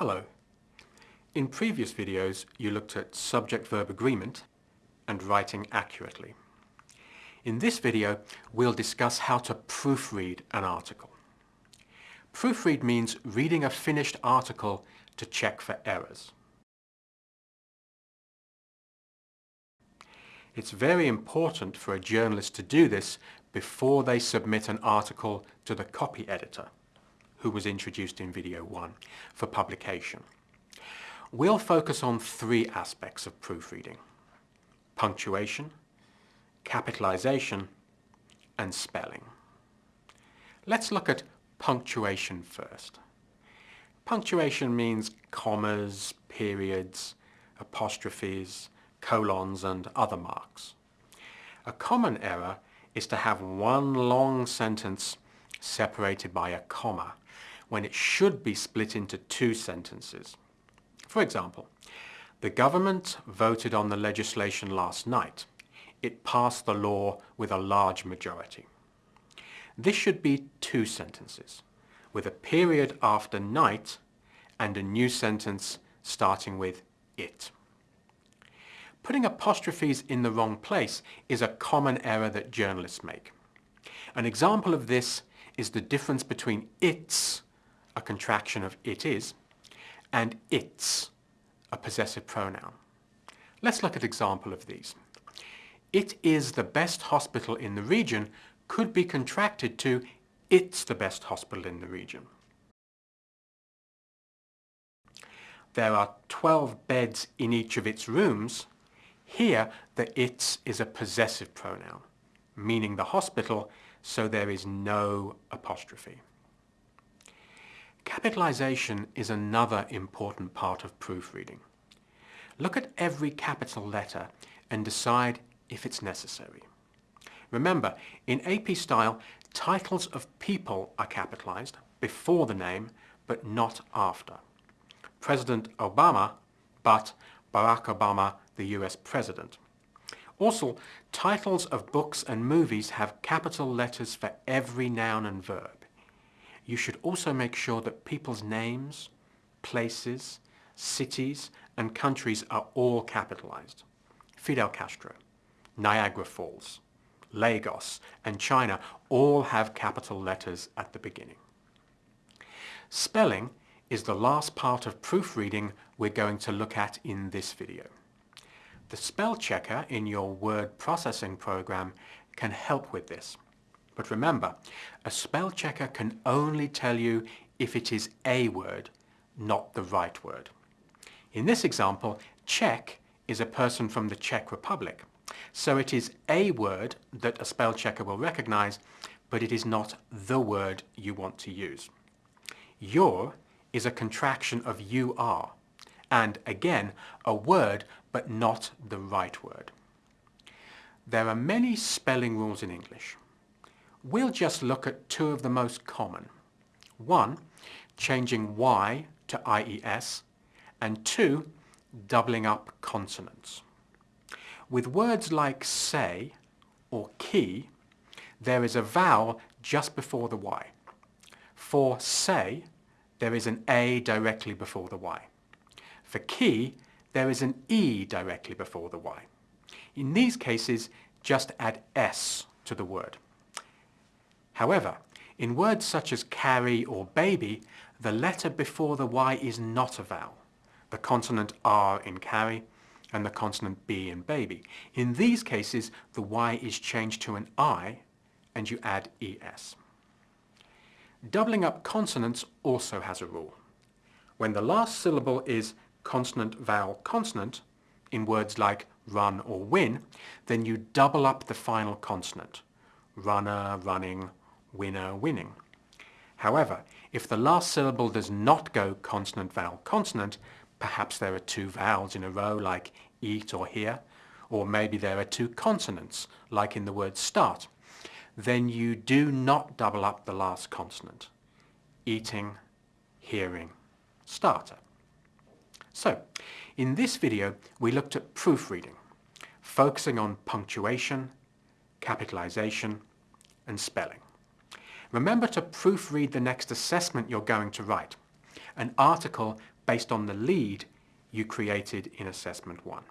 Hello. In previous videos you looked at subject-verb agreement and writing accurately. In this video we'll discuss how to proofread an article. Proofread means reading a finished article to check for errors. It's very important for a journalist to do this before they submit an article to the copy editor, who was introduced in video 1, for publication. We'll focus on three aspects of proofreading. Punctuation, capitalization, and spelling. Let's look at punctuation first. Punctuation means commas, periods, apostrophes, colons and other marks. A common error is to have one long sentence separated by a comma when it should be split into two sentences. For example, the government voted on the legislation last night. It passed the law with a large majority. This should be two sentences, with a period after night and a new sentence starting with it. Putting apostrophes in the wrong place is a common error that journalists make. An example of this is the difference between it's, a contraction of it is, and its, a possessive pronoun. Let's look at example of these. It is the best hospital in the region could be contracted to it's the best hospital in the region. There are 12 beds in each of its rooms here, the its is a possessive pronoun, meaning the hospital, so there is no apostrophe. Capitalization is another important part of proofreading. Look at every capital letter and decide if it's necessary. Remember, in AP style, titles of people are capitalized before the name, but not after. President Obama, but Barack Obama the US President. Also, titles of books and movies have capital letters for every noun and verb. You should also make sure that people's names, places, cities and countries are all capitalized. Fidel Castro, Niagara Falls, Lagos and China all have capital letters at the beginning. Spelling is the last part of proofreading we're going to look at in this video. The spell checker in your word processing program can help with this. But remember, a spell checker can only tell you if it is a word, not the right word. In this example, Czech is a person from the Czech Republic. So it is a word that a spell checker will recognize, but it is not the word you want to use. Your is a contraction of you are, and again, a word but not the right word. There are many spelling rules in English. We'll just look at two of the most common. One, changing Y to IES, and two, doubling up consonants. With words like say or key, there is a vowel just before the Y. For say, there is an A directly before the Y. For key, there is an E directly before the Y. In these cases, just add S to the word. However, in words such as carry or baby, the letter before the Y is not a vowel. The consonant R in carry and the consonant B in baby. In these cases, the Y is changed to an I and you add ES. Doubling up consonants also has a rule. When the last syllable is consonant vowel consonant in words like run or win, then you double up the final consonant. Runner, running, winner, winning. However, if the last syllable does not go consonant vowel consonant, perhaps there are two vowels in a row like eat or hear, or maybe there are two consonants like in the word start, then you do not double up the last consonant. Eating, hearing, starter. So, in this video we looked at proofreading, focusing on punctuation, capitalization and spelling. Remember to proofread the next assessment you're going to write, an article based on the lead you created in Assessment 1.